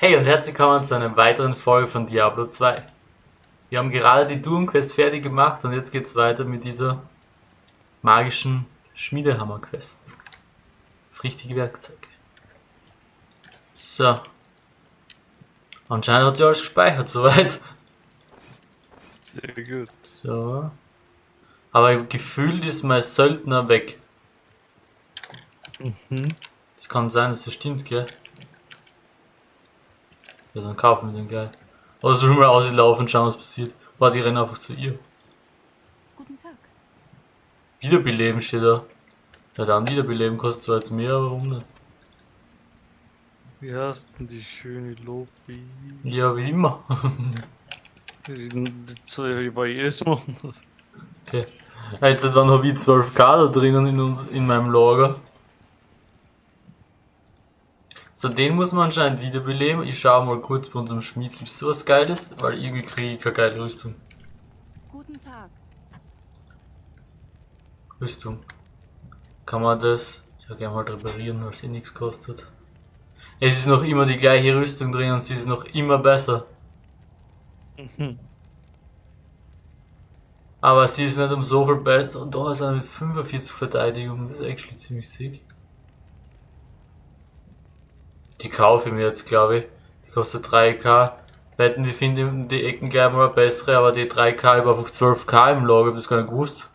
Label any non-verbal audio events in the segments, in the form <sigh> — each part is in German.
Hey und herzlich willkommen zu einer weiteren Folge von Diablo 2. Wir haben gerade die Doom Quest fertig gemacht und jetzt geht's weiter mit dieser magischen Schmiedehammer Quest. Das richtige Werkzeug. So. Anscheinend hat sie alles gespeichert <laughs> soweit. Sehr gut. So. Aber gefühlt ist mein Söldner weg. Mhm. Das kann sein, dass das stimmt, gell? Ja, dann kaufen wir den gleich. Oder sollen wir auslaufen und schauen, was passiert? Warte, ich renne einfach zu ihr. Guten Tag. Wiederbeleben steht da. Ja, dann Wiederbeleben kostet zwar jetzt mehr, aber warum nicht? Wie heißt denn die schöne Lobby? Ja, wie immer. Das war jedes Mal anders. okay. Jetzt wann habe ich 12k da drinnen in, uns, in meinem Lager. So, den muss man anscheinend wiederbeleben. Ich schaue mal kurz bei unserem Schmied, gibt es sowas Geiles? Weil irgendwie kriege ich keine geile Rüstung. Guten Tag. Rüstung. Kann man das ja gerne mal reparieren, weil es eh nichts kostet. Es ist noch immer die gleiche Rüstung drin und sie ist noch immer besser. Mhm. Aber sie ist nicht um so viel besser. Und da ist er mit 45 Verteidigung, das ist actually ziemlich sick. Die kaufe ich mir jetzt, glaube ich. Die kostet 3k. Wetten, wir finden die Ecken gleich mal bessere, aber die 3k über einfach 12k im Lager, ich hab das gar nicht gewusst.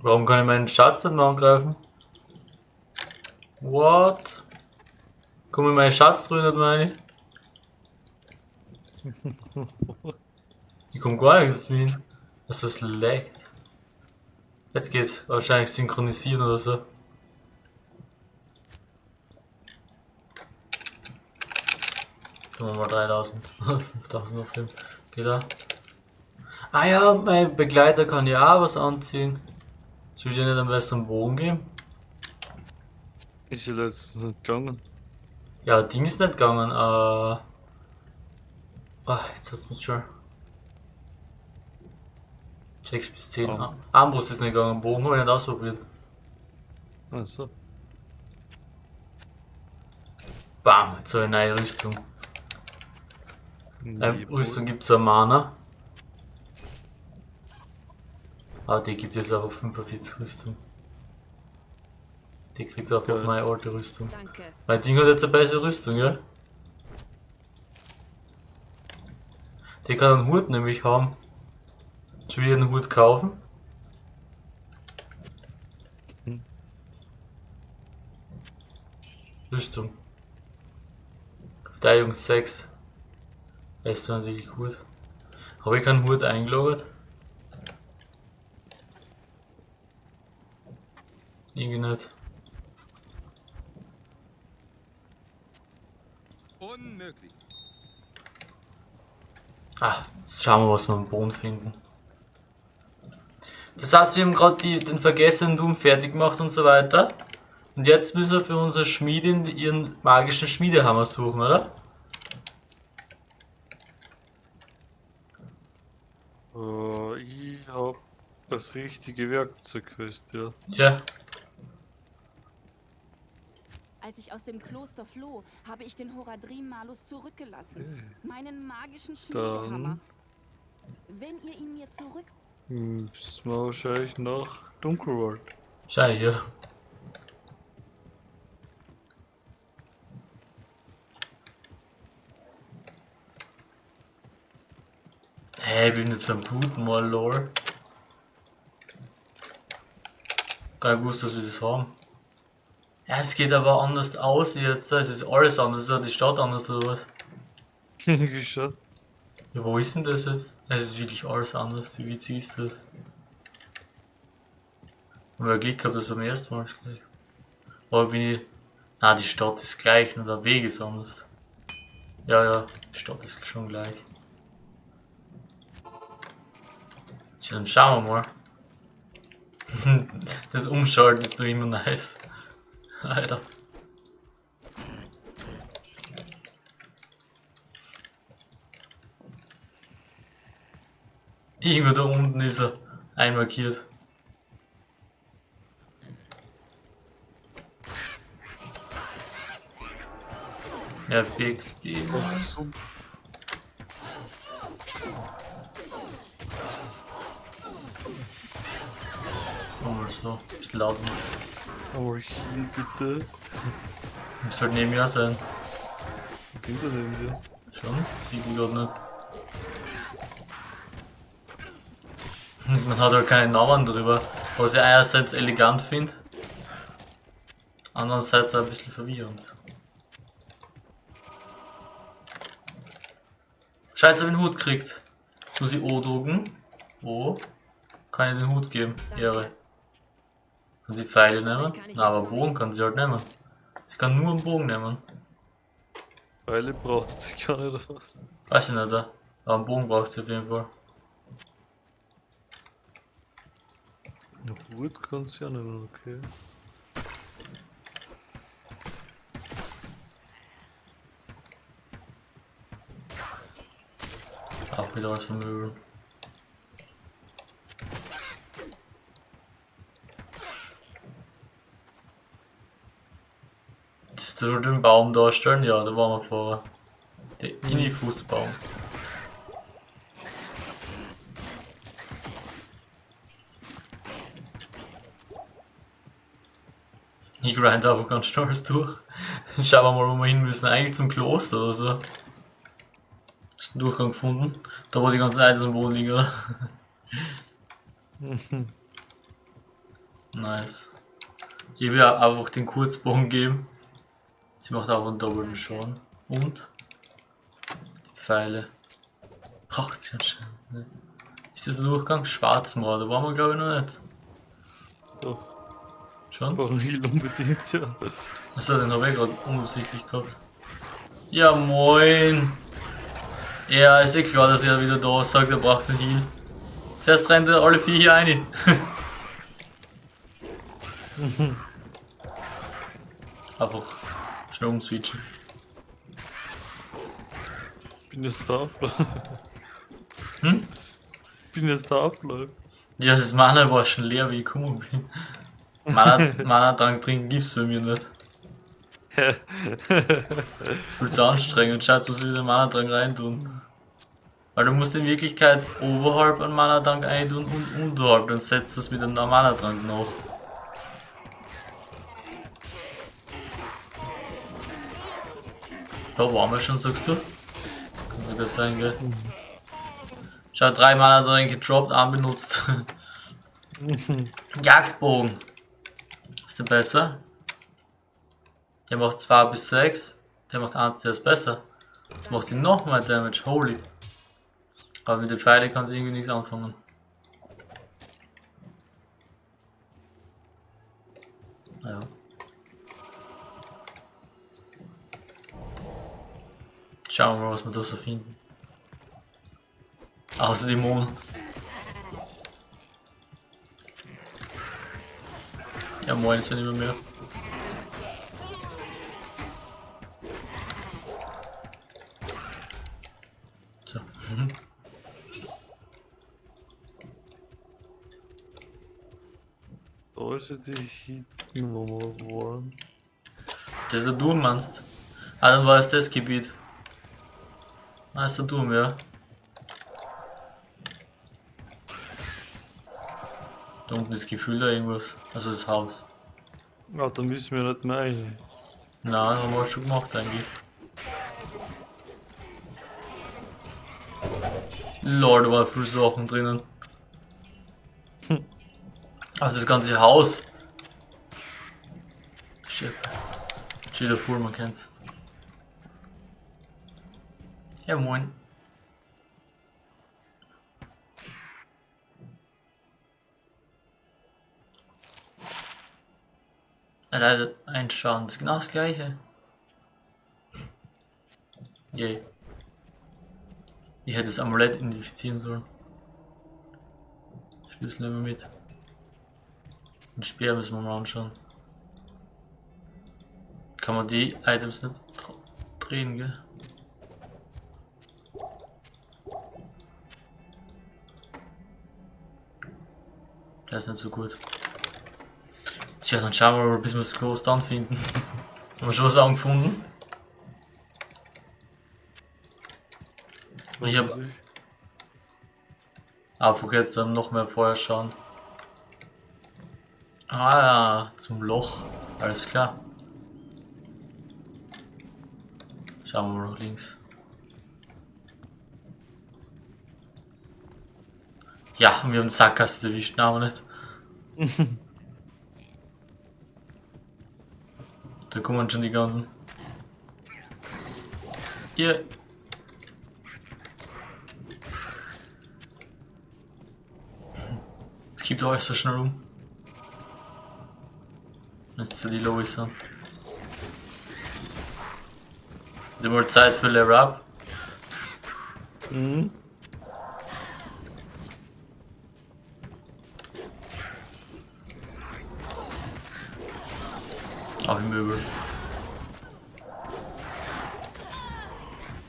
Warum kann ich meinen Schatz nicht mehr angreifen? What? Komm in meinen Schatz nicht meine ich? <laughs> Ich komm gar nichts hin. Das ist leckt. Jetzt geht's. Wahrscheinlich synchronisieren oder so. Tun wir mal 3000. 5000 <laughs> auf dem. Geht da. Ah ja, mein Begleiter kann ja auch was anziehen. Soll ich dir nicht einen besseren Bogen geben? Ist ja letztens nicht gegangen. Ja, Ding ist nicht gegangen. Äh. Ah, jetzt hat's mich schon. 6 bis 10. Oh. Armbrust ist nicht gegangen, Bogen habe ich nicht ausprobiert. Also. Bam, jetzt habe ich eine neue Rüstung. Ähm, Rüstung gibt zwar Mana. Aber die gibt jetzt aber 45 Rüstung. Die kriegt auch auf Ja. meine alte Rüstung. Danke. Mein Ding hat jetzt eine bessere Rüstung, ja? Die kann einen Hut nämlich haben. Soll ich einen Hut kaufen? Hm. Rüstung. Verteidigung 6. Das ist natürlich gut. Habe ich keinen Hut eingelogert? Irgendwie nicht. Unmöglich. Ah, jetzt schauen wir, was wir am Boden finden. Das heißt, wir haben gerade den vergessenen Doom fertig gemacht und so weiter. Und jetzt müssen wir für unsere Schmiedin ihren magischen Schmiedehammer suchen, oder? Oh, ich hab das richtige Werkzeug fest, ja. Ja. Als ich aus dem Kloster floh, habe ich den Horadrim Malus zurückgelassen. Meinen magischen Schmiedehammer. Wenn ihr ihn mir zurück... Hm, Müssen wir wahrscheinlich nach Dunkelwald. Wahrscheinlich, ja. Hey, ich bin jetzt beim Bluten mal, lol. Gar nicht gewusst, dass wir das haben. Ja, es geht aber anders aus jetzt. Es ist alles anders. Ist die Stadt anders oder was? <laughs> Irgendwie schon. Ja, wo ist denn das jetzt? Es ist wirklich alles anders. Wie witzig ist das? Aber ich Glück gehabt, dass beim ersten Mal gleich. Aber bin ich. Na, die Stadt ist gleich, nur der Weg ist anders. Ja, ja, die Stadt ist schon gleich. Tja, dann schauen wir mal. <laughs> das Umschalten ist doch immer nice. <laughs> Alter. Irgendwo da unten ist er einmarkiert. Ja, BXB. Nochmal oh, so, ist laut. Oh, hier bitte. Ich soll neben mir sein. Wo geht er denn hier? Schon? Sieht die gerade nicht. Man hat halt keinen Namen drüber. Was ich einerseits elegant finde, andererseits auch ein bisschen verwirrend. Scheiße, hab ich den Hut gekriegt. Jetzt muss ich O drucken. O. Kann ich den Hut geben. Ehre. Kann sie Pfeile nehmen? Na, aber Bogen kann sie halt nehmen. Sie kann nur einen Bogen nehmen. Pfeile braucht sie gar nicht oder was? Weiß ich nicht, aber einen Bogen braucht sie auf jeden Fall. Ja, Hut kann sie ja nicht, okay. Auch wieder was von Möbeln. Das du den Baum darstellen? Ja, da waren wir vorher. Der Inni-Fußbaum. Ich grind einfach ganz stolz durch. Schauen wir mal, wo wir hin müssen. Eigentlich zum Kloster oder so. Hast du einen Durchgang gefunden? Da wo die ganzen Items am Boden liegen, oder? <laughs> nice. Ich will einfach den Kurzbogen geben. Sie macht auch einen doppelten Schaden. Und? Die Pfeile. Braucht sie anscheinend nicht. Ist das der Durchgang? Schwarzmoor, da waren wir glaube ich noch nicht. Doch, Schon? Heal unbedingt, ja. Achso, den habe ich gerade unabsichtlich gehabt. Ja, moin! Ja, ist eh klar, dass er wieder da ist, sagt, er braucht einen Heal. Zuerst rennt er alle vier hier rein. <laughs> Einfach schnell umswitchen. Bin jetzt da Hm? Bin jetzt da abläuft. Ja, das Mana war schon leer, wie ich gekommen bin. Mana, Mana-Trank trinken gibt's bei mir nicht. <laughs> Viel zu anstrengend. Schatz, muss ich wieder Mana-Trank reintun. Weil du musst in Wirklichkeit oberhalb einen Mana-Trank eintun und unterhalb, dann setzt das mit einem Mana-Trank nach. Da waren wir schon, sagst du? Kann sogar sein, gell? Schau, drei Mana-Trank gedroppt, einen benutzt. <laughs> Jagdbogen. Ist der besser? Der macht 2 bis 6. Der macht 1, der ist besser. Jetzt macht sie noch mehr Damage. Holy. Aber mit den Pfeilen kann sie irgendwie nichts anfangen. Ja. Schauen wir mal, was wir da so finden. Außer die Dämonen. Ja moin, ist ja nicht mehr mehr. So. Mhm. Ja die Heat-Nummer geworden. Das ist der Durm, meinst Ah, dann war es das Gebiet. Ah, ist der Durm, ja. Unten ist Gefühl da irgendwas. Also das Haus. Ah, da müssen wir nicht mehr rein. Nein, haben wir schon gemacht eigentlich. Lord, da waren viele Sachen drinnen. Also das ganze Haus. Shit. Steht da vor, man kennt's. Ja moin. Leider einschauen, das ist genau das gleiche. Yay. Ich hätte das Amulett identifizieren sollen. Schlüssel wir mit. Den Speer müssen wir mal anschauen. Kann man die Items nicht dr- drehen, gell? Der ist nicht so gut. Tja, dann schauen wir mal, bis wir das Kloster anfinden. <laughs> Haben wir schon was angefunden? Ich hab- Hoffentlich. Einfach jetzt dann noch mehr vorher schauen. Ah ja, zum Loch. Alles klar. Schauen wir mal nach links. Ja, wir haben Sackgasse erwischt, nein, aber nicht. <laughs> da kommen schon die ganzen. Hier. Es gibt euch so schnell um. Jetzt zu die Lois. Wieder mal Zeit für Level Up. Mhm. Auch im Möbel.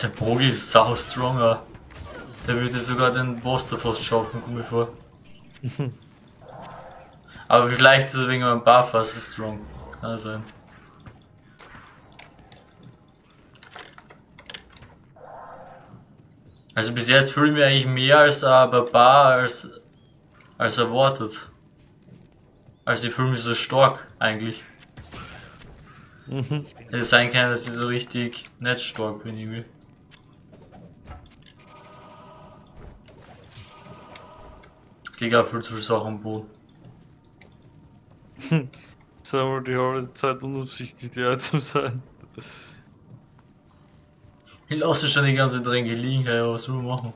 Der Bogi ist sau stronger. Der würde sogar den Boss da fast schaffen, komm mir vor. <laughs> Aber vielleicht ist er wegen meinem Buff so strong. Das kann sein. Also bis jetzt fühle ich mich eigentlich mehr als ein Barbar als, als erwartet. Also ich fühle mich so stark eigentlich. Mhm. Hätte sein können, dass ich so richtig nicht stark bin irgendwie. Auch viel zu viel Sachen am Boden. Sollen wir die halbe Zeit unabsichtlich die Items sein? Ich lasse schon die ganze Tränke liegen, hey, was soll man machen?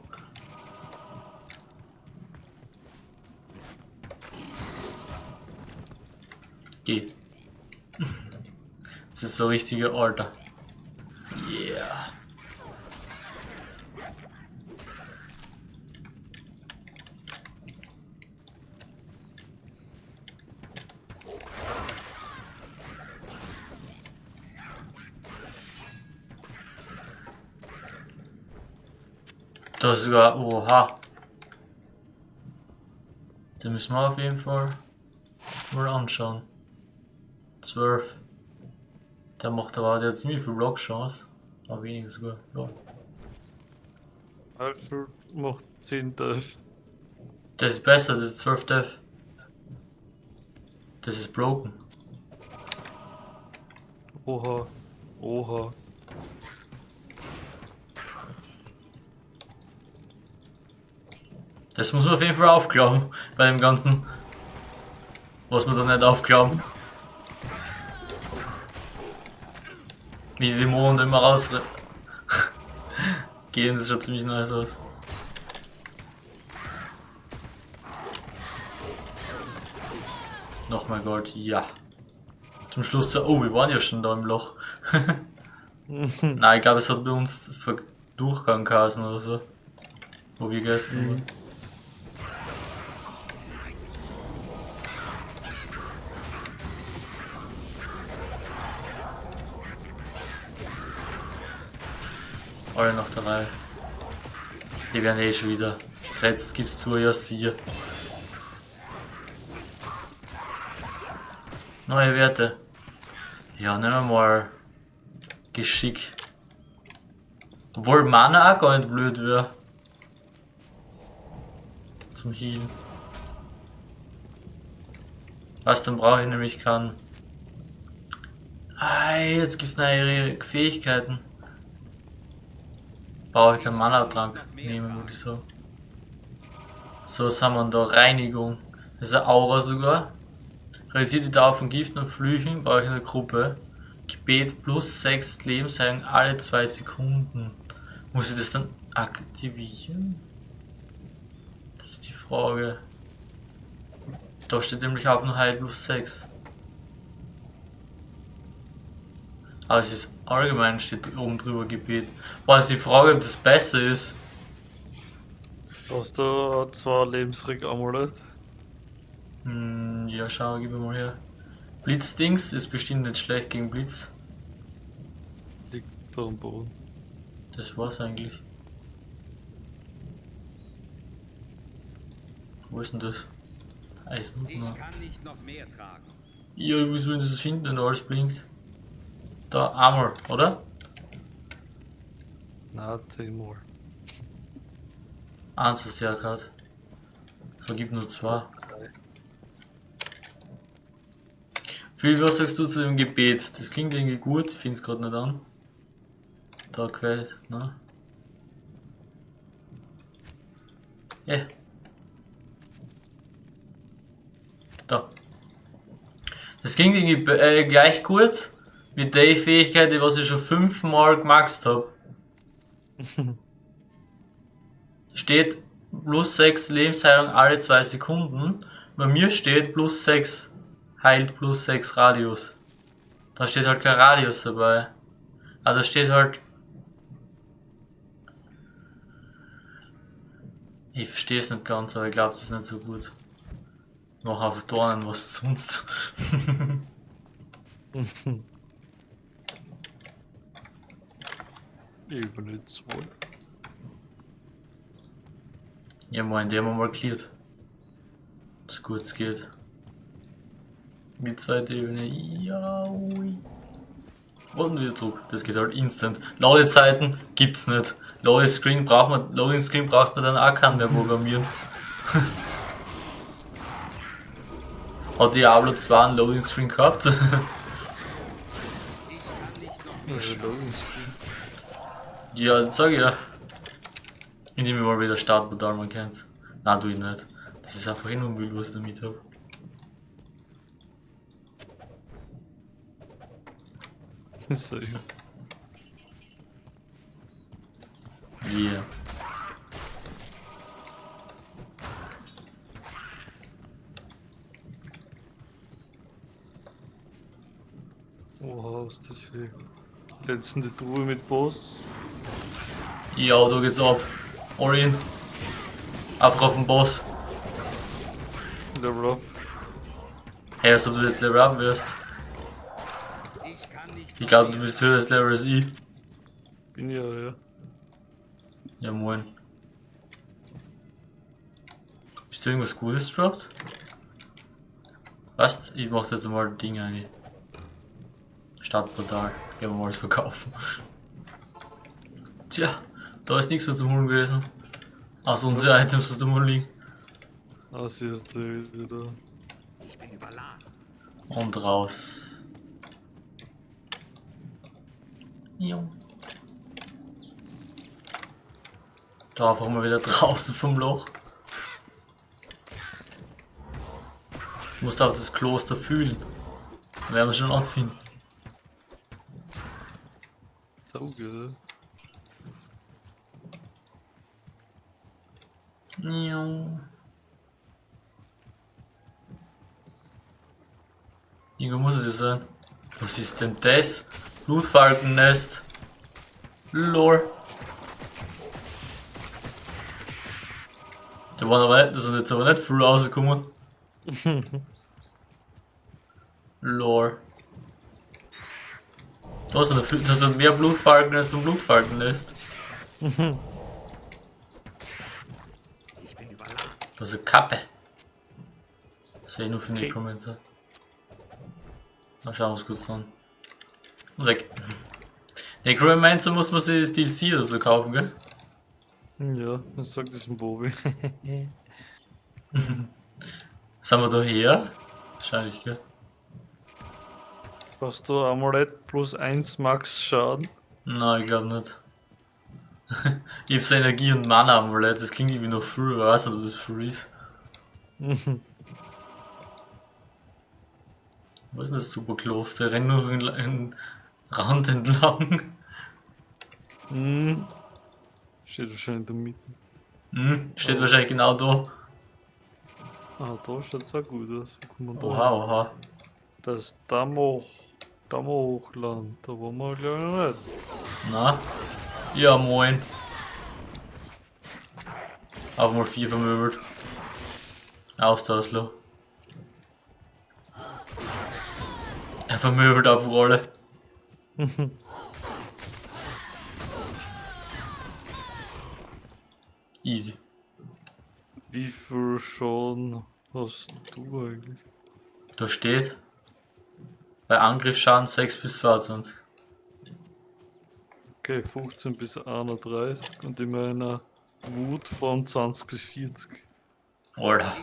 Geh. <laughs> Das ist so richtiger Alter. Sogar, oha. Den müssen wir auf jeden Fall mal anschauen. 12. Der macht aber der hat ziemlich viel Blockchance. Aber weniger sogar. Ja. Alfred macht 10 Dive. Das ist besser, das ist 12 Death. Das ist broken. Oha. Oha. Das muss man auf jeden Fall aufglauben bei dem Ganzen. Was man da nicht aufglauben. Wie die Dämonen immer raus <laughs> gehen, das schaut ziemlich nice aus. Nochmal Gold, ja. Zum Schluss so, oh, wir waren ja schon da im Loch. <laughs> Nein, ich glaube, es hat bei uns Durchgang geheißen oder so. Wo wir gestern waren. Alle noch dabei. Die werden eh schon wieder. Jetzt gibt's zu, ja, siehe. Neue Werte. Ja, nehmen wir mal Geschick. Obwohl Mana auch gar nicht blöd wäre. Zum Healen. Was dann brauche ich nämlich kann. Ah, jetzt gibt's neue Fähigkeiten. Brauche ich keinen Mana-Trank nehmen, würde ich sagen. So, was haben wir da? Reinigung. Das ist eine Aura sogar. Realisiert die Dauer von Giften und Flüchen brauche ich in der Gruppe. Gebet plus 6 Lebensheilen alle 2 Sekunden. Muss ich das dann aktivieren? Das ist die Frage. Da steht nämlich auch nur Heil plus 6. Aber es ist allgemein steht oben drüber Gebet. Boah, ist die Frage, ob das besser ist. Hast du zwei Lebensrück-Amulett? Hm, ja, schau, gib mir mal her. Blitzdings ist bestimmt nicht schlecht gegen Blitz. Liegt da am Boden. Das war's eigentlich. Wo ist denn das? Eisen. Ich kann nicht noch mehr tragen. Ja, ich muss wenn das finden, wenn da alles blinkt. Da, Armor, oder? Na, 10 mal. Eins ist der hat. So gibt nur zwei. Phil, was sagst du zu dem Gebet? Das klingt irgendwie gut, ich finde es gerade nicht an. Da Quest, ne? Ja. Da. Das klingt irgendwie äh, gleich gut wie die Fähigkeit, die was ich schon fünfmal gemaxt habe. <laughs> steht plus 6 Lebensheilung alle 2 Sekunden. Bei mir steht plus 6 heilt plus 6 Radius. Da steht halt kein Radius dabei. Aber da steht halt. Ich verstehe es nicht ganz, aber ich glaube, das ist nicht so gut. Noch auf Dornen, was sonst. <laughs> <laughs> 2. Ja, moin, die haben wir mal cleared. So gut es geht. Die zweite Ebene, ja, ui. Und wieder zurück. Das geht halt instant. Ladezeiten gibt's nicht. Loading Screen braucht man, Loading Screen braucht man dann auch keinen mehr programmieren. <laughs> Hat Diablo 2 einen Loading Screen gehabt? <laughs> ja, das sag ich ja. Ich nehme mal wieder Startportal, man kennt's. Nein, tu ich nicht. Das ist einfach nur Müll, was ich damit hab. <laughs> So, ja. Yeah. Was ist das hier? Letzte Truhe mit Boss. Ja, da geht's ab. All in. Einfach auf den Boss. Level up. Hey, als ob du jetzt Level up wirst. Ich kann nicht Ich glaube, du bist höher als Level als ich. Bin ja, ja. Ja, moin. Bist du irgendwas Gutes droppt? Was? Ich mach jetzt mal Ding eigentlich. Startportal. Gehen wir mal das verkaufen. Tja, da ist nichts mehr zum Holen gewesen. Außer unsere Items, was da mal liegen. Sie ist wieder. Ich bin überladen. Und raus. Jo. Da einfach mal wieder draußen vom Loch. Ich muss auch das Kloster fühlen. Werden wir schon anfinden. Sauge. Jo. Irgendwo muss es ja sein. Was ist denn das? Blutfalkennest. Lore. Da waren aber nicht, da sind jetzt aber nicht früh rausgekommen. Lore. Da sind, viel- da sind mehr Blutfalken als beim Blutfalkennest. Eine Kappe. Sehe ich nur für Okay. Necromancer. Mal schauen, was kurz an. Und weg. Necromancer <laughs> muss man sich das DLC oder so kaufen, gell? Ja, das sagt es ein Bobby. <laughs> <laughs> Sind wir da her? Wahrscheinlich, gell? Hast du Amulett plus 1 Max Schaden? Nein, ich glaube nicht. ich hab so Energie und Mana Amulett, das klingt irgendwie noch früh, aber ich weiß nicht, ob das früh ist. Wo ist denn das Superkloster? Renn nur einen, Rand entlang. Hm. Steht wahrscheinlich in der Mitte. Hm, steht wahrscheinlich genau da. Ah, da schaut's auch gut aus. Man da Oha, hin? oha. Das Damoch. Damochland. Da waren wir glaube ich noch nicht. Na? Ja, moin. Auch mal vier vermöbelt. Austauschlo. Er vermöbelt auf Rolle. Easy. Wie viel Schaden hast du eigentlich? Da steht bei Angriffsschaden 6 bis 22. Okay, 15 bis 31 und ich meine Wut von 20 bis 40. Alter,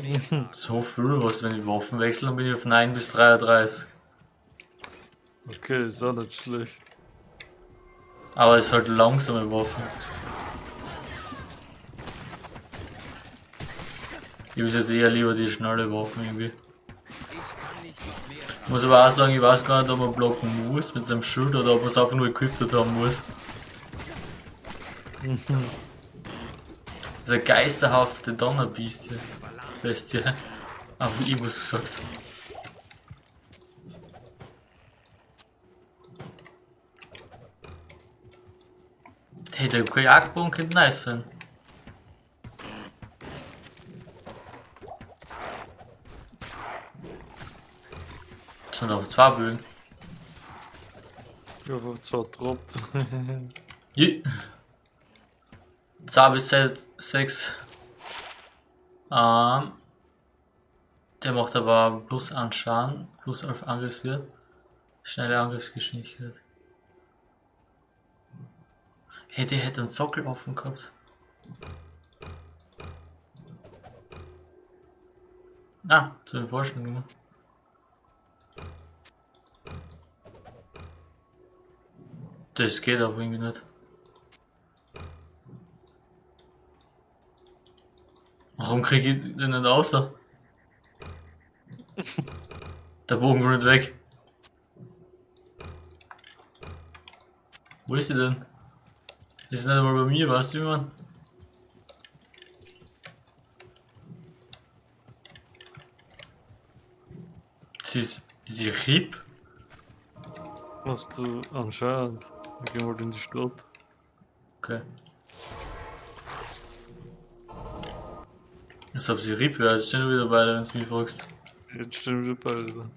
<laughs> so viel, was, wenn ich Waffen wechsle, dann bin ich auf 9 bis 33. Okay, ist auch nicht schlecht. Aber es ist halt langsame Waffen. Ich habe jetzt eher lieber die schnelle Waffen irgendwie. Ich muss aber auch sagen, ich weiß gar nicht, ob man blocken muss mit seinem Schild oder ob man es einfach nur equipped haben muss. <laughs> Diese geisterhafte Donnerbestie. Bestie. Aber ich muss gesagt. Hey, der Kajakbogen könnte nice sein. Sind auf zwei Bögen. Ich hoffe, zwar droppt. Je. 2 bis 6. Ähm, der macht aber plus an Schaden, plus auf Angriffswert, schnelle Angriffsgeschwindigkeit. Hey, der hätte einen Sockel offen gehabt. Ah, zu den gemacht. Das geht aber irgendwie nicht. Warum krieg ich den nicht außer? Der Bogen nicht weg. Wo ist sie denn? Die ist nicht einmal bei mir, weißt du, wie man? Sie ist, ist sie RIP? Hast du anscheinend. Wir gehen mal in die Stadt. Okay. Als ob sie RIP wäre, jetzt stehen wir wieder beide, wenn du mich fragst. Jetzt stehen wir beide da.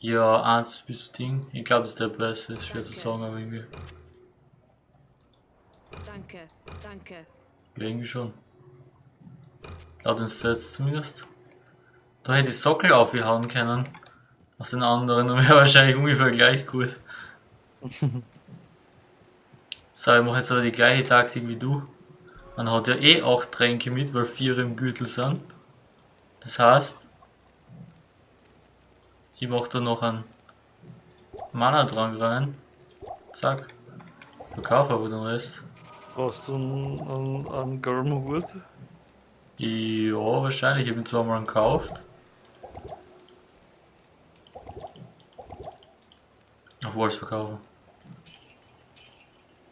Ja, eins bis Ding. Ich glaube, das ist der beste, ist schwer zu sagen, aber irgendwie. Danke, danke. Ja, irgendwie schon. Laut den Stats zumindest. Da hätte ich Sockel aufgehauen können. Auf den anderen und <laughs> wäre wahrscheinlich ungefähr gleich gut. <laughs> so, ich mache jetzt aber die gleiche Taktik wie du. Man hat ja eh 8 Tränke mit, weil 4 im Gürtel sind. Das heißt, ich mache da noch einen Mana-Trank rein. Zack. Verkaufe aber den Rest. Brauchst du einen, einen, einen? Ja, wahrscheinlich. Ich habe ihn zwar mal gekauft. Auf Walls verkaufen.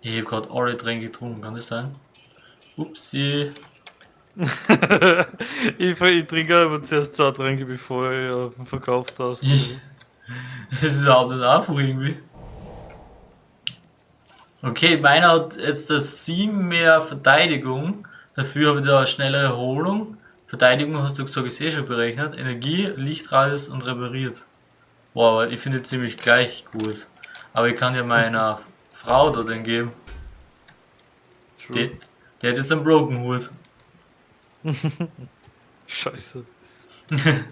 Ich habe gerade alle Tränke getrunken, kann das sein? Upsi. <laughs> ich, ich trinke aber zuerst zwei Tränke, bevor ich äh, verkauft hast. Ich- <laughs> Das ist überhaupt nicht einfach irgendwie. Okay, meiner hat jetzt das 7 mehr Verteidigung. Dafür habe ich da eine schnelle Erholung. Verteidigung hast du gesagt, ist eh schon berechnet. Energie, Lichtradius und repariert. Boah, aber ich finde ziemlich gleich gut. Aber ich kann ja meiner <laughs> Frau da den geben. True. Die, die hat jetzt einen Broken Hut. <laughs> Scheiße. <laughs>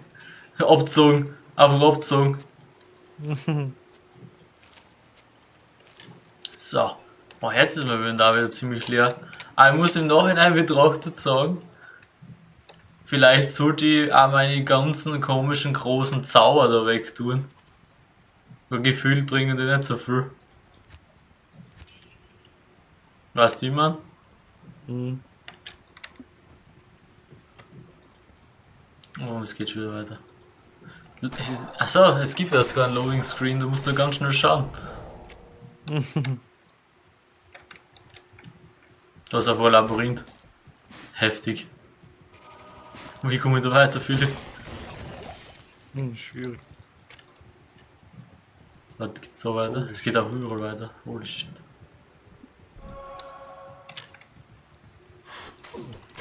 Abzogen. Einfach abzogen. <laughs> so. Oh, jetzt ist mein Inventar wieder ziemlich leer. Aber ich muss im Nachhinein betrachtet sagen, vielleicht sollte ich auch meine ganzen komischen großen Zauber da wegtun. Weil gefühlt bringen die nicht so viel. Weißt du, wie man? Hm. Oh, es geht schon wieder weiter. Achso, es gibt ja sogar ein Loading Screen, du musst nur ganz schnell schauen. <laughs> Das ist einfach ein Labyrinth. Heftig. Wie komme ich da weiter, Philipp? Hm, schwierig. Warte, geht's so weiter? Es geht auch überall weiter. Holy shit.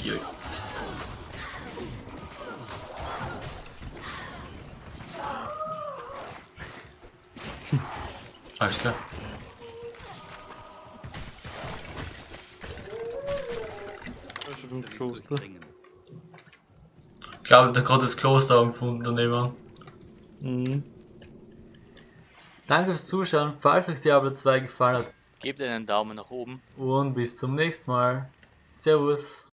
Joi. Alles klar. Kloster. Ich glaube, der hat gerade das Kloster angefunden daneben. Mhm. Danke fürs Zuschauen. Falls euch Diablo 2 gefallen hat, gebt einen Daumen nach oben und bis zum nächsten Mal. Servus.